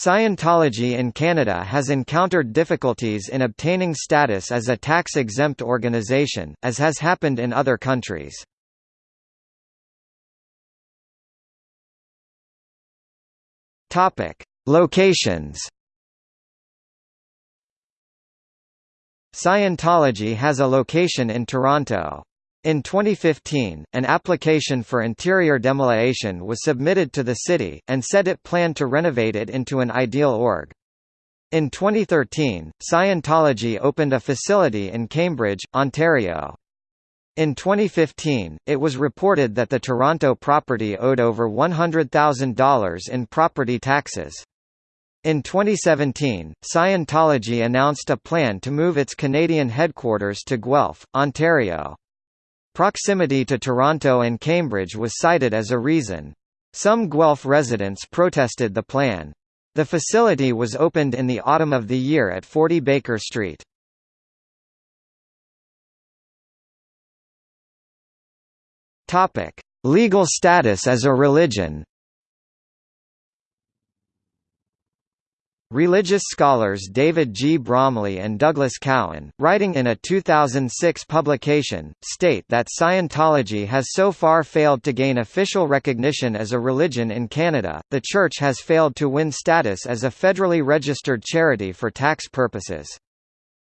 Scientology in Canada has encountered difficulties in obtaining status as a tax-exempt organization, as has happened in other countries. Locations Scientology has a location in Toronto. In 2015, an application for interior demolition was submitted to the city, and said it planned to renovate it into an ideal org. In 2013, Scientology opened a facility in Cambridge, Ontario. In 2015, it was reported that the Toronto property owed over $100,000 in property taxes. In 2017, Scientology announced a plan to move its Canadian headquarters to Guelph, Ontario. Proximity to Toronto and Cambridge was cited as a reason. Some Guelph residents protested the plan. The facility was opened in the autumn of the year at 40 Baker Street. Legal status as a religion Religious scholars David G. Bromley and Douglas Cowan, writing in a 2006 publication, state that Scientology has so far failed to gain official recognition as a religion in Canada. The Church has failed to win status as a federally registered charity for tax purposes.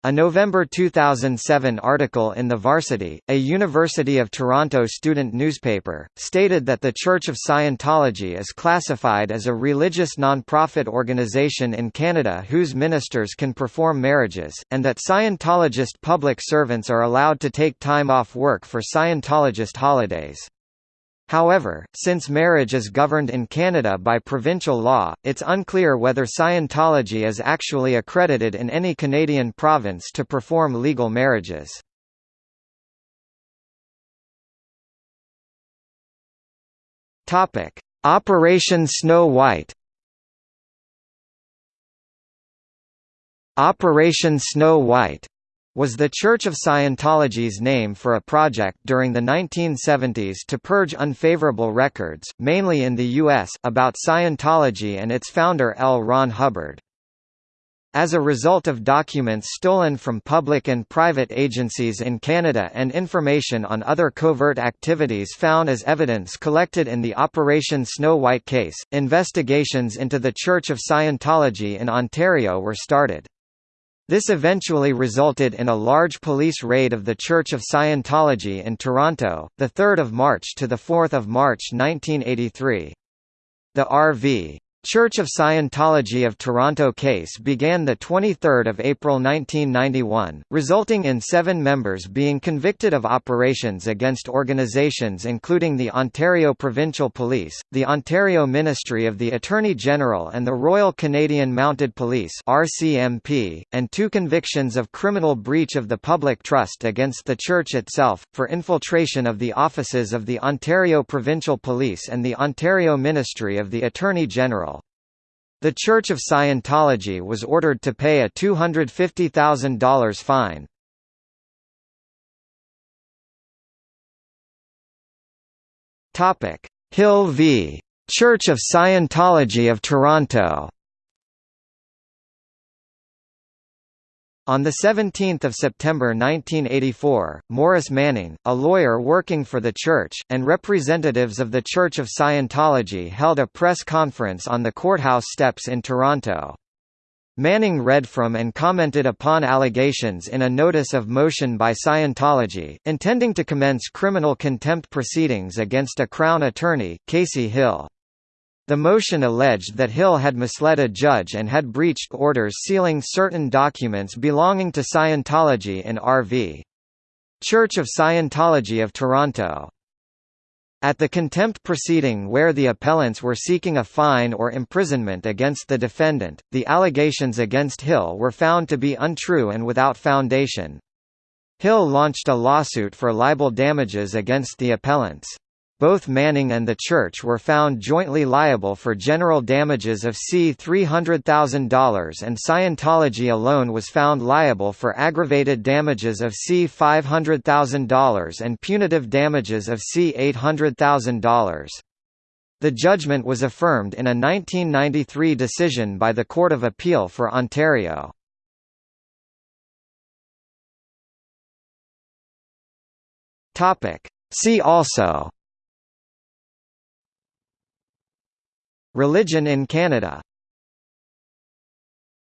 A November 2007 article in The Varsity, a University of Toronto student newspaper, stated that the Church of Scientology is classified as a religious non-profit organization in Canada whose ministers can perform marriages, and that Scientologist public servants are allowed to take time off work for Scientologist holidays. However, since marriage is governed in Canada by provincial law, it's unclear whether Scientology is actually accredited in any Canadian province to perform legal marriages. Operation Snow White Operation Snow White was the Church of Scientology's name for a project during the 1970s to purge unfavorable records, mainly in the U.S., about Scientology and its founder L. Ron Hubbard. As a result of documents stolen from public and private agencies in Canada and information on other covert activities found as evidence collected in the Operation Snow White case, investigations into the Church of Scientology in Ontario were started. This eventually resulted in a large police raid of the Church of Scientology in Toronto, 3 March to 4 March 1983. The R.V. Church of Scientology of Toronto case began 23 April 1991, resulting in seven members being convicted of operations against organisations including the Ontario Provincial Police, the Ontario Ministry of the Attorney-General and the Royal Canadian Mounted Police RCMP, and two convictions of criminal breach of the public trust against the Church itself, for infiltration of the offices of the Ontario Provincial Police and the Ontario Ministry of the Attorney-General. The Church of Scientology was ordered to pay a $250,000 fine. Hill v. Church of Scientology of Toronto On 17 September 1984, Morris Manning, a lawyer working for the Church, and representatives of the Church of Scientology held a press conference on the courthouse steps in Toronto. Manning read from and commented upon allegations in a notice of motion by Scientology, intending to commence criminal contempt proceedings against a Crown attorney, Casey Hill. The motion alleged that Hill had misled a judge and had breached orders sealing certain documents belonging to Scientology in R.V. Church of Scientology of Toronto. At the contempt proceeding where the appellants were seeking a fine or imprisonment against the defendant, the allegations against Hill were found to be untrue and without foundation. Hill launched a lawsuit for libel damages against the appellants. Both Manning and the Church were found jointly liable for general damages of C $300,000 and Scientology alone was found liable for aggravated damages of C $500,000 and punitive damages of C $800,000. The judgment was affirmed in a 1993 decision by the Court of Appeal for Ontario. See also Religion in Canada